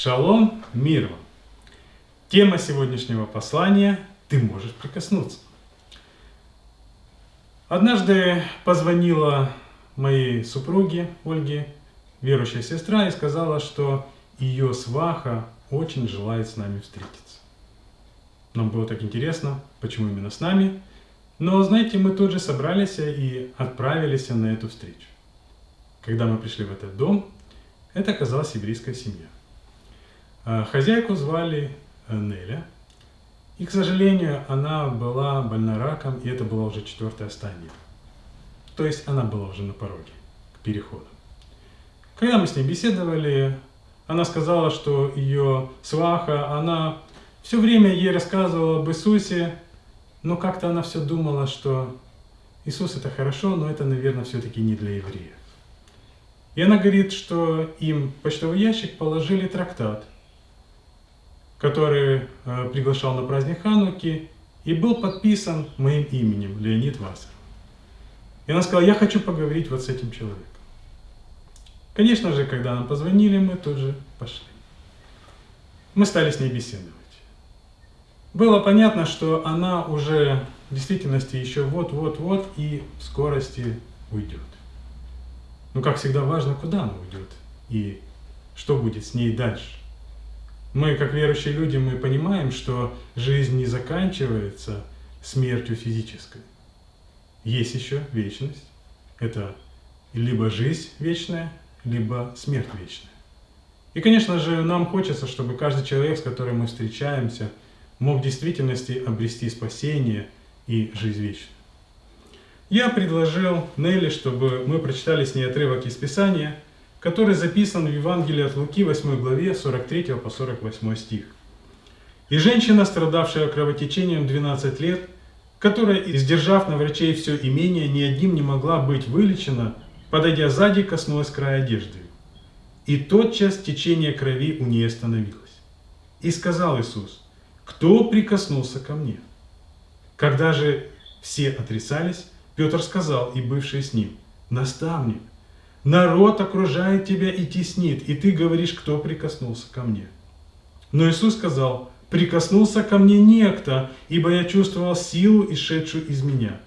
Шалом, мир вам! Тема сегодняшнего послания «Ты можешь прикоснуться». Однажды позвонила моей супруге Ольге, верующая сестра, и сказала, что ее сваха очень желает с нами встретиться. Нам было так интересно, почему именно с нами. Но, знаете, мы тут же собрались и отправились на эту встречу. Когда мы пришли в этот дом, это оказалась еврейская семья. А, хозяйку звали э, Неля. И, к сожалению, она была больна раком, и это была уже четвертая стадия. То есть она была уже на пороге к переходу. Когда мы с ней беседовали, она сказала, что ее сваха, она все время ей рассказывала об Иисусе, но как-то она все думала, что Иисус это хорошо, но это, наверное, все-таки не для евреев. И она говорит, что им почтовый ящик положили трактат – который э, приглашал на праздник Хануки и был подписан моим именем, Леонид Вассер. И она сказала, я хочу поговорить вот с этим человеком. Конечно же, когда нам позвонили, мы тут же пошли. Мы стали с ней беседовать. Было понятно, что она уже в действительности еще вот-вот-вот и в скорости уйдет. Но как всегда важно, куда она уйдет и что будет с ней дальше. Мы, как верующие люди, мы понимаем, что жизнь не заканчивается смертью физической. Есть еще вечность. Это либо жизнь вечная, либо смерть вечная. И, конечно же, нам хочется, чтобы каждый человек, с которым мы встречаемся, мог в действительности обрести спасение и жизнь вечную. Я предложил Нелли, чтобы мы прочитали с ней отрывок из Писания – который записан в Евангелии от Луки 8 главе 43 по 48 стих. «И женщина, страдавшая кровотечением 12 лет, которая, издержав на врачей все имение, ни одним не могла быть вылечена, подойдя сзади, коснулась края одежды. И тотчас течение крови у нее остановилось. И сказал Иисус, кто прикоснулся ко мне? Когда же все отрицались, Петр сказал, и бывший с ним, наставник, Народ окружает тебя и теснит, и ты говоришь, кто прикоснулся ко мне. Но Иисус сказал, прикоснулся ко мне некто, ибо я чувствовал силу, исшедшую из меня.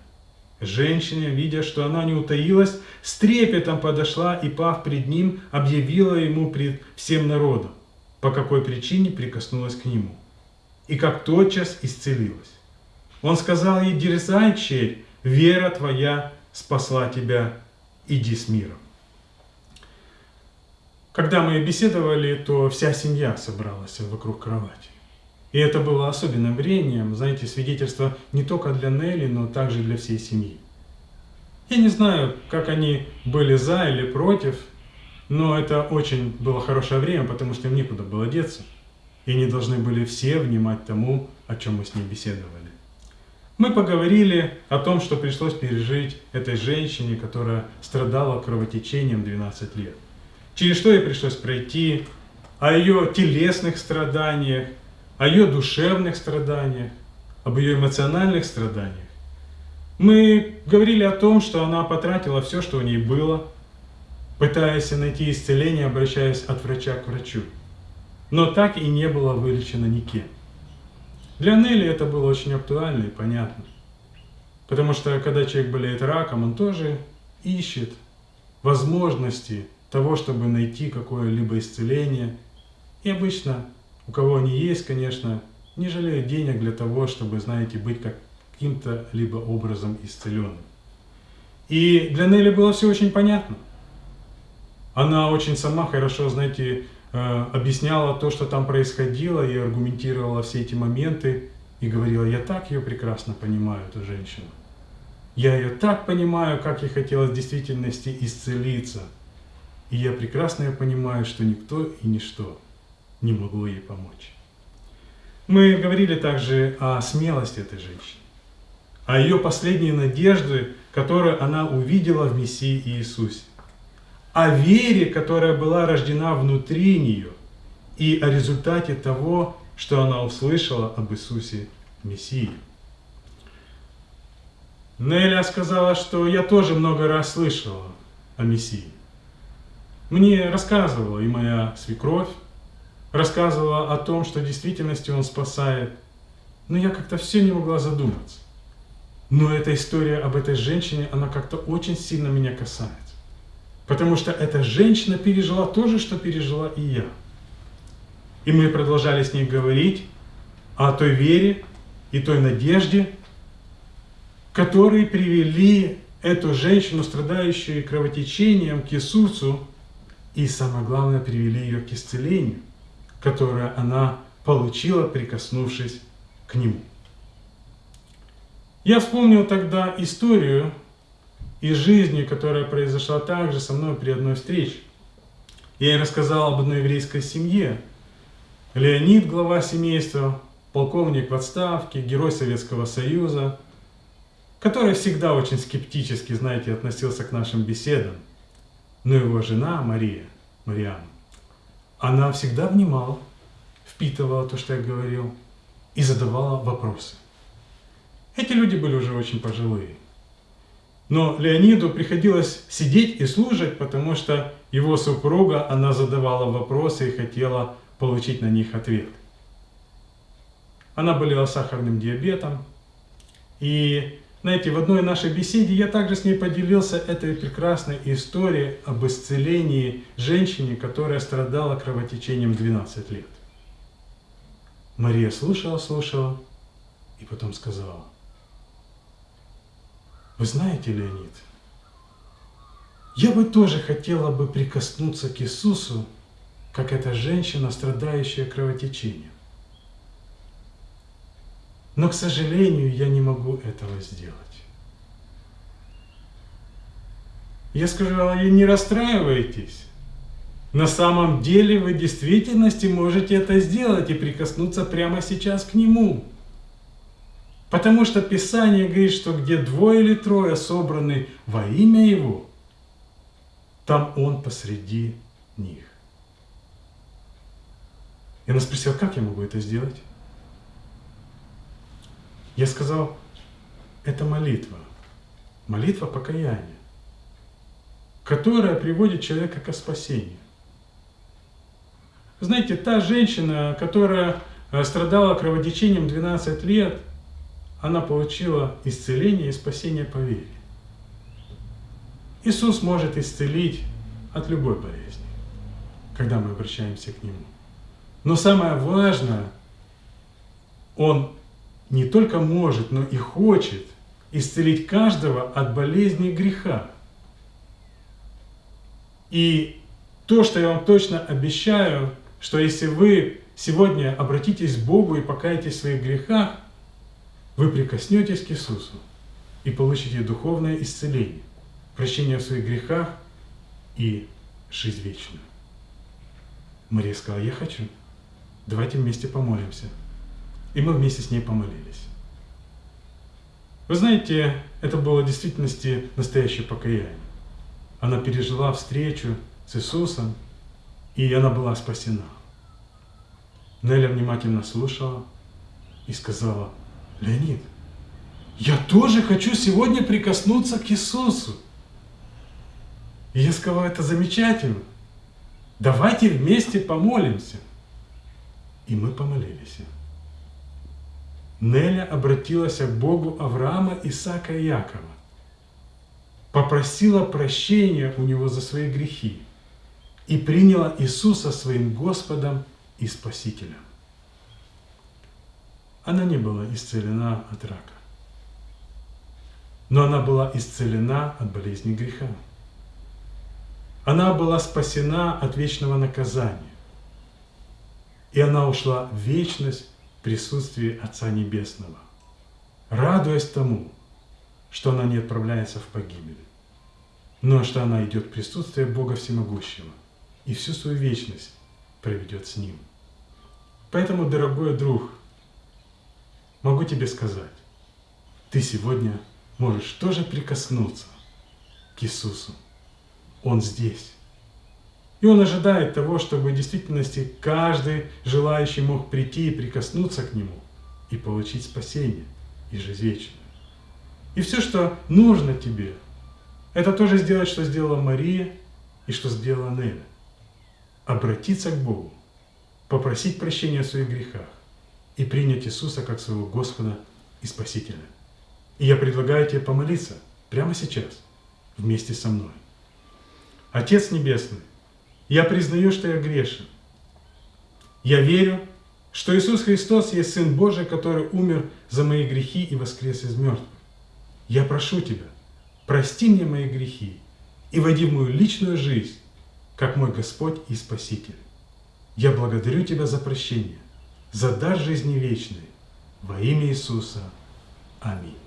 Женщина, видя, что она не утаилась, с трепетом подошла и, пав пред ним, объявила ему пред всем народом, по какой причине прикоснулась к нему. И как тотчас исцелилась. Он сказал ей, дерзай, черь, вера твоя спасла тебя, иди с миром. Когда мы беседовали, то вся семья собралась вокруг кровати. И это было особенным временем, знаете, свидетельство не только для Нелли, но также для всей семьи. Я не знаю, как они были за или против, но это очень было хорошее время, потому что им некуда было деться. И они должны были все внимать тому, о чем мы с ней беседовали. Мы поговорили о том, что пришлось пережить этой женщине, которая страдала кровотечением 12 лет через что ей пришлось пройти, о ее телесных страданиях, о ее душевных страданиях, об ее эмоциональных страданиях. Мы говорили о том, что она потратила все, что у ней было, пытаясь найти исцеление, обращаясь от врача к врачу. Но так и не было вылечено никем. Для Нелли это было очень актуально и понятно. Потому что когда человек болеет раком, он тоже ищет возможности того, чтобы найти какое-либо исцеление. И обычно, у кого они есть, конечно, не жалеют денег для того, чтобы, знаете, быть каким-то либо образом исцеленным. И для Нелли было все очень понятно. Она очень сама хорошо, знаете, э, объясняла то, что там происходило, и аргументировала все эти моменты, и говорила, я так ее прекрасно понимаю, эту женщину. Я ее так понимаю, как ей хотелось в действительности исцелиться – и я прекрасно понимаю, что никто и ничто не могло ей помочь. Мы говорили также о смелости этой женщины, о ее последней надежде, которую она увидела в Мессии Иисусе, о вере, которая была рождена внутри нее, и о результате того, что она услышала об Иисусе Мессии. Неля сказала, что я тоже много раз слышала о Мессии. Мне рассказывала и моя свекровь, рассказывала о том, что в действительности Он спасает. Но я как-то все не могла задуматься. Но эта история об этой женщине, она как-то очень сильно меня касается. Потому что эта женщина пережила то же, что пережила и я. И мы продолжали с ней говорить о той вере и той надежде, которые привели эту женщину, страдающую кровотечением, к Иисусу, и самое главное, привели ее к исцелению, которое она получила, прикоснувшись к Нему. Я вспомнил тогда историю из жизни, которая произошла также со мной при одной встрече. Я ей рассказал об одной еврейской семье. Леонид, глава семейства, полковник в отставке, герой Советского Союза, который всегда очень скептически, знаете, относился к нашим беседам. Но его жена Мария, Мариана, она всегда внимала, впитывала то, что я говорил, и задавала вопросы. Эти люди были уже очень пожилые. Но Леониду приходилось сидеть и слушать, потому что его супруга, она задавала вопросы и хотела получить на них ответ. Она болела сахарным диабетом. И, знаете, в одной нашей беседе я также с ней поделился этой прекрасной историей об исцелении женщине, которая страдала кровотечением 12 лет. Мария слушала, слушала и потом сказала, вы знаете, Леонид, я бы тоже хотела бы прикоснуться к Иисусу, как эта женщина, страдающая кровотечением. Но, к сожалению, я не могу этого сделать. Я сказала, не расстраивайтесь. На самом деле вы в действительности можете это сделать и прикоснуться прямо сейчас к Нему. Потому что Писание говорит, что где двое или трое собраны во имя Его, там Он посреди них. И она спросила, как я могу это сделать? Я сказал, это молитва. Молитва покаяния, которая приводит человека к спасению. Знаете, та женщина, которая э, страдала кровотечением 12 лет – она получила исцеление и спасение по вере. Иисус может исцелить от любой болезни, когда мы обращаемся к Нему. Но самое важное, Он не только может, но и хочет исцелить каждого от болезни греха. И то, что я вам точно обещаю, что если вы сегодня обратитесь к Богу и покаетесь в своих грехах, вы прикоснетесь к Иисусу и получите духовное исцеление, прощение в своих грехах и жизнь вечную. Мария сказала, я хочу. Давайте вместе помолимся. И мы вместе с ней помолились. Вы знаете, это было в действительности настоящее покаяние. Она пережила встречу с Иисусом, и она была спасена. Неля внимательно слушала и сказала, Леонид, я тоже хочу сегодня прикоснуться к Иисусу. И я сказал, это замечательно. Давайте вместе помолимся. И мы помолились. Неля обратилась к Богу Авраама, Исаака и Якова. Попросила прощения у него за свои грехи и приняла Иисуса своим Господом и Спасителем она не была исцелена от рака. Но она была исцелена от болезни греха. Она была спасена от вечного наказания. И она ушла в вечность присутствии Отца Небесного, радуясь тому, что она не отправляется в погибель, но что она идет в присутствие Бога Всемогущего и всю свою вечность проведет с Ним. Поэтому, дорогой друг, могу тебе сказать, ты сегодня можешь тоже прикоснуться к Иисусу. Он здесь. И Он ожидает того, чтобы в действительности каждый желающий мог прийти и прикоснуться к Нему и получить спасение и жизнь вечную. И все, что нужно тебе, это тоже сделать, что сделала Мария и что сделала Неля. Обратиться к Богу, попросить прощения о своих грехах и принять Иисуса как своего Господа и Спасителя. И я предлагаю тебе помолиться прямо сейчас вместе со мной. Отец Небесный, я признаю, что я грешен. Я верю, что Иисус Христос есть Сын Божий, который умер за мои грехи и воскрес из мертвых. Я прошу Тебя, прости мне мои грехи и войди в мою личную жизнь, как мой Господь и Спаситель. Я благодарю Тебя за прощение, за дар жизни вечной. Во имя Иисуса. Аминь.